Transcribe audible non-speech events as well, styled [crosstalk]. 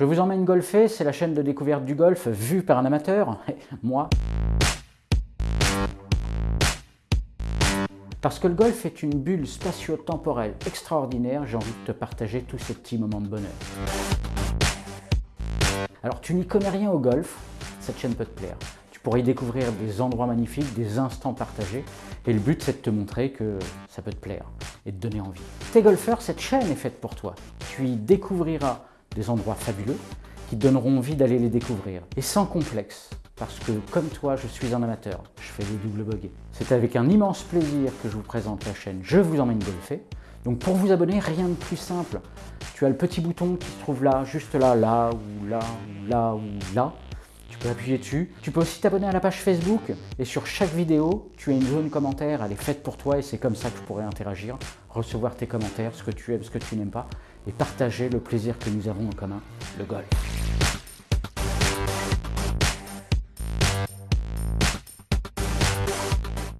Je vous emmène golfer, c'est la chaîne de découverte du golf vue par un amateur, [laughs] moi. Parce que le golf est une bulle spatio-temporelle extraordinaire, j'ai envie de te partager tous ces petits moments de bonheur. Alors tu n'y connais rien au golf, cette chaîne peut te plaire. Tu pourrais y découvrir des endroits magnifiques, des instants partagés, et le but c'est de te montrer que ça peut te plaire et de donner envie. T'es golfeur, cette chaîne est faite pour toi. Tu y découvriras des endroits fabuleux qui donneront envie d'aller les découvrir. Et sans complexe, parce que comme toi, je suis un amateur, je fais des doubles bogeys. C'est avec un immense plaisir que je vous présente la chaîne Je vous emmène golfer. Donc pour vous abonner, rien de plus simple. Tu as le petit bouton qui se trouve là, juste là, là, ou là, ou là, ou là. Tu peux appuyer dessus. Tu peux aussi t'abonner à la page Facebook et sur chaque vidéo, tu as une zone commentaire, elle est faite pour toi et c'est comme ça que je pourrais interagir, recevoir tes commentaires, ce que tu aimes, ce que tu n'aimes pas et partager le plaisir que nous avons en commun, le golf.